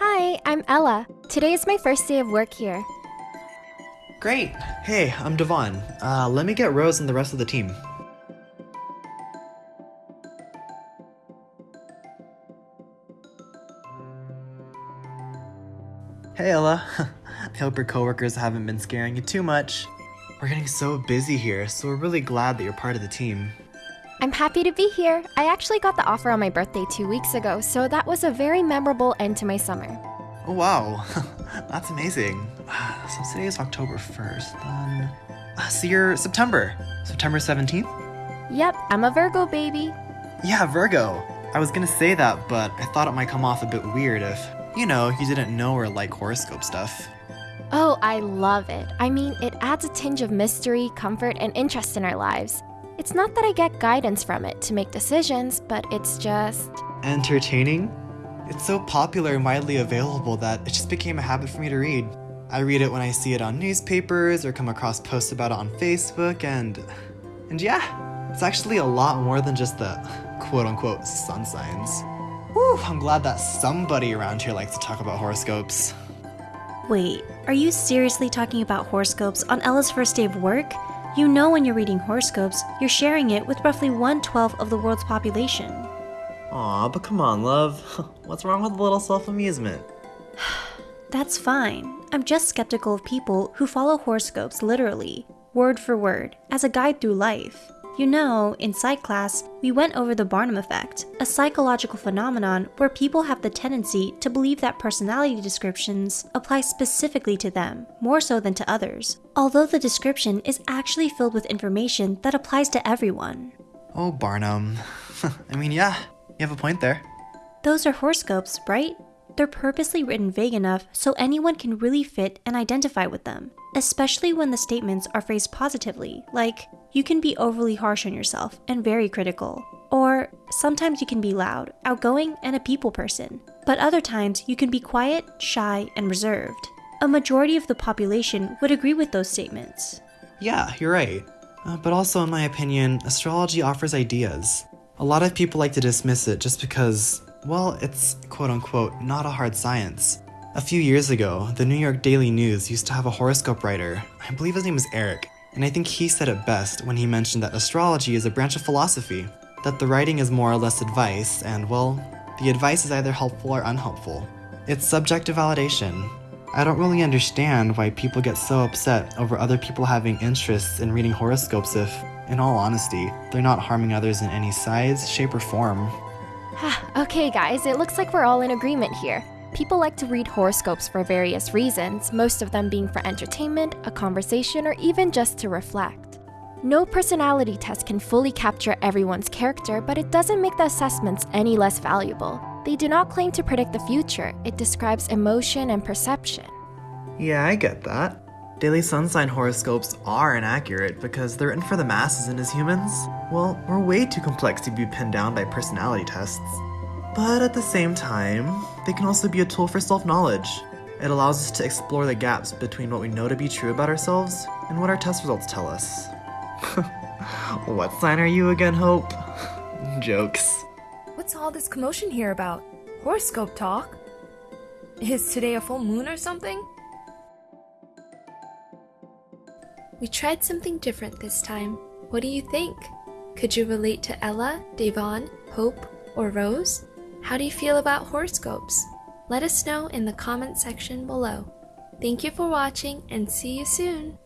Hi, I'm Ella. Today is my first day of work here. Great. Hey, I'm Devon. Uh, let me get Rose and the rest of the team. Hey, Ella. I hope your coworkers haven't been scaring you too much. We're getting so busy here, so we're really glad that you're part of the team. I'm happy to be here. I actually got the offer on my birthday two weeks ago, so that was a very memorable end to my summer. Oh, wow. That's amazing. So today is October 1st, then. Uh, So you're September. September 17th? Yep, I'm a Virgo baby. Yeah, Virgo. I was gonna say that, but I thought it might come off a bit weird if, you know, you didn't know or like horoscope stuff. Oh, I love it. I mean, it adds a tinge of mystery, comfort, and interest in our lives. It's not that I get guidance from it to make decisions, but it's just. Entertaining? It's so popular and widely available that it just became a habit for me to read. I read it when I see it on newspapers or come across posts about it on Facebook, and. And yeah, it's actually a lot more than just the quote unquote sun signs. Whew, I'm glad that somebody around here likes to talk about horoscopes. Wait, are you seriously talking about horoscopes on Ella's first day of work? You know when you're reading horoscopes, you're sharing it with roughly 1 12th of the world's population. Aw, but come on, love. What's wrong with a little self amusement? That's fine. I'm just skeptical of people who follow horoscopes literally, word for word, as a guide through life. You know, in psych class, we went over the Barnum effect, a psychological phenomenon where people have the tendency to believe that personality descriptions apply specifically to them, more so than to others, although the description is actually filled with information that applies to everyone. Oh, Barnum. I mean, yeah, you have a point there. Those are horoscopes, right? They're purposely written vague enough so anyone can really fit and identify with them, especially when the statements are phrased positively, like, you can be overly harsh on yourself and very critical. Or, sometimes you can be loud, outgoing, and a people person, but other times you can be quiet, shy, and reserved. A majority of the population would agree with those statements. Yeah, you're right. Uh, but also, in my opinion, astrology offers ideas. A lot of people like to dismiss it just because, well, it's quote unquote not a hard science. A few years ago, the New York Daily News used to have a horoscope writer. I believe his name was Eric, and I think he said it best when he mentioned that astrology is a branch of philosophy, that the writing is more or less advice, and well, the advice is either helpful or unhelpful. It's subjective validation. I don't really understand why people get so upset over other people having interests in reading horoscopes if, in all honesty, they're not harming others in any size, shape, or form. okay, guys, it looks like we're all in agreement here. People like to read horoscopes for various reasons, most of them being for entertainment, a conversation, or even just to reflect. No personality test can fully capture everyone's character, but it doesn't make the assessments any less valuable. They do not claim to predict the future, it describes emotion and perception. Yeah, I get that. Daily sun sign horoscopes are inaccurate because they're written for the masses and as humans, well, we're way too complex to be pinned down by personality tests. But at the same time, they can also be a tool for self knowledge. It allows us to explore the gaps between what we know to be true about ourselves and what our test results tell us. what sign are you again, Hope? Jokes. What's all this commotion here about? Horoscope talk? Is today a full moon or something? We tried something different this time. What do you think? Could you relate to Ella, Devon, Hope, or Rose? How do you feel about horoscopes? Let us know in the comment section below. Thank you for watching and see you soon!